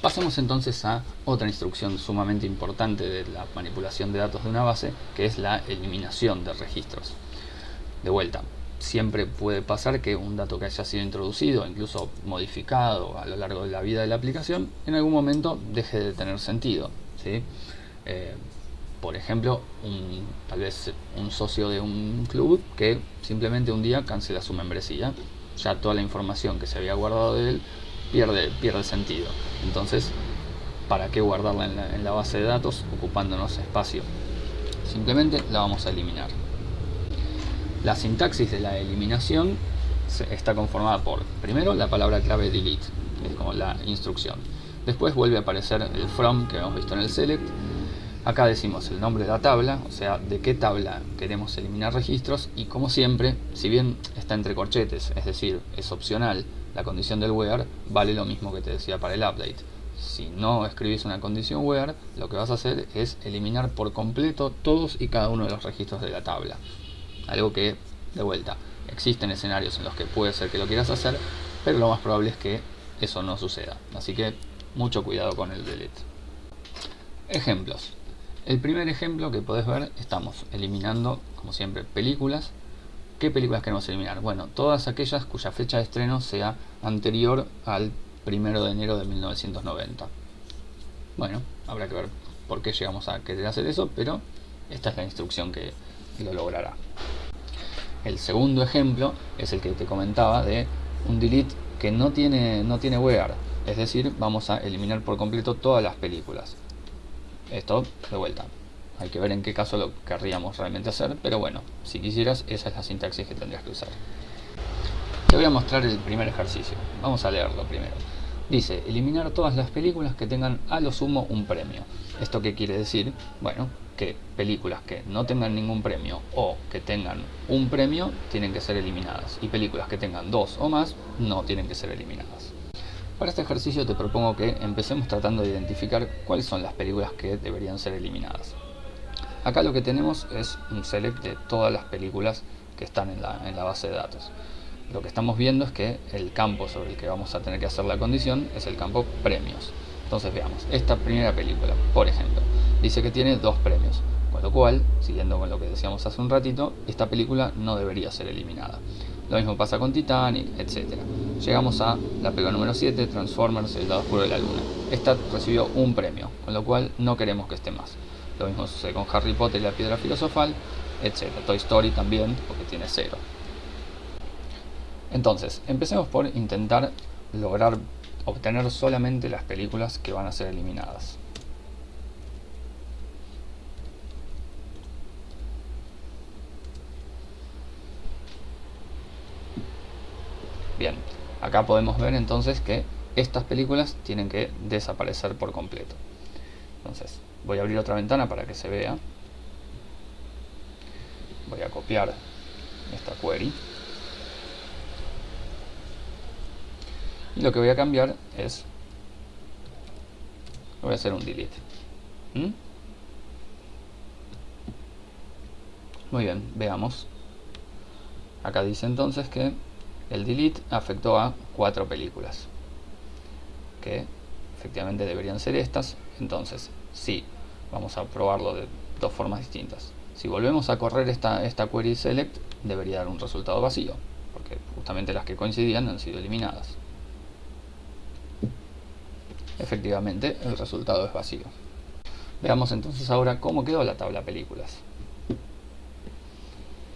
Pasemos entonces a otra instrucción sumamente importante de la manipulación de datos de una base, que es la eliminación de registros. De vuelta, siempre puede pasar que un dato que haya sido introducido, incluso modificado a lo largo de la vida de la aplicación, en algún momento deje de tener sentido. Eh, por ejemplo, tal vez un socio de un club que simplemente un día cancela su membresía. Ya toda la información que se había guardado de él pierde, pierde sentido. Entonces, ¿para qué guardarla en la, base de datos ocupándonos espacio? Simplemente la vamos a eliminar. La sintaxis de la eliminación está conformada por, primero, la palabra clave delete, que es como la instrucción. Después vuelve a aparecer el from que hemos visto en el select. Acá decimos el nombre de la tabla, o sea, de qué tabla queremos eliminar registros y como siempre, si bien está entre corchetes, es decir, es opcional, la condición del where vale lo mismo que te decía para el update. Si no escribís una condición where, lo que vas a hacer es eliminar por completo todos y cada uno de los registros de la tabla. Algo que, de vuelta, existen escenarios en los que puede ser que lo quieras hacer, pero lo más probable es que eso no suceda. Así que mucho cuidado con el delete. Ejemplos. El primer ejemplo que podés ver, estamos eliminando, como siempre, películas. ¿Qué películas queremos eliminar? Bueno, todas aquellas cuya fecha de estreno sea anterior al 1 de enero de 1990. Bueno, habrá que ver por qué llegamos a querer hacer eso, pero esta es la instrucción que lo logrará. El segundo ejemplo es el que te comentaba de un delete que no tiene, no tiene where, es decir, vamos a eliminar por completo todas las películas. Esto, de vuelta, hay que ver en qué caso lo querríamos realmente hacer, pero bueno, si quisieras, esa es la sintaxis que tendrías que usar. Te voy a mostrar el primer ejercicio. Vamos a leerlo primero. Dice, eliminar todas las películas que tengan a lo sumo un premio. ¿Esto qué quiere decir? Bueno, que películas que no tengan ningún premio o que tengan un premio tienen que ser eliminadas y películas que tengan dos o más no tienen que ser eliminadas. Para este ejercicio te propongo que empecemos tratando de identificar cuáles son las películas que deberían ser eliminadas. Acá lo que tenemos es un select de todas las películas que están en la, base de datos. Lo que estamos viendo es que el campo sobre el que vamos a tener que hacer la condición es el campo premios. Entonces veamos, esta primera película, por ejemplo, dice que tiene dos premios, con lo cual, siguiendo con lo que decíamos hace un ratito, esta película no debería ser eliminada. Lo mismo pasa con Titanic, etc. Llegamos a la película número 7, Transformers, El lado oscuro de la luna. Esta recibió un premio, con lo cual no queremos que esté más. Lo mismo sucede con Harry Potter y la piedra filosofal, etc. Toy Story también, porque tiene cero. Entonces, empecemos por intentar lograr obtener solamente las películas que van a ser eliminadas. Bien, acá podemos ver entonces que estas películas tienen que desaparecer por completo. Entonces, voy a abrir otra ventana para que se vea. Voy a copiar esta query. Y lo que voy a cambiar es... Voy a hacer un delete. ¿Mm? Muy bien, veamos. Acá dice entonces que el delete afectó a cuatro películas que efectivamente deberían ser estas entonces sí vamos a probarlo de dos formas distintas. Si volvemos a correr esta, esta query select debería dar un resultado vacío porque justamente las que coincidían han sido eliminadas. Efectivamente el resultado es vacío. Veamos entonces ahora cómo quedó la tabla películas.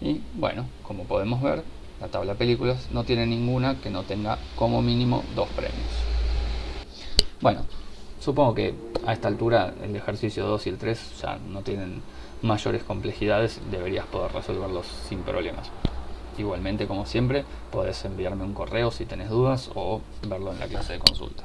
Y bueno como podemos ver la tabla películas no tiene ninguna que no tenga como mínimo dos premios. Bueno, supongo que a esta altura el ejercicio 2 y el 3 ya no tienen mayores complejidades, deberías poder resolverlos sin problemas. Igualmente, como siempre, podés enviarme un correo si tenés dudas o verlo en la clase de consulta.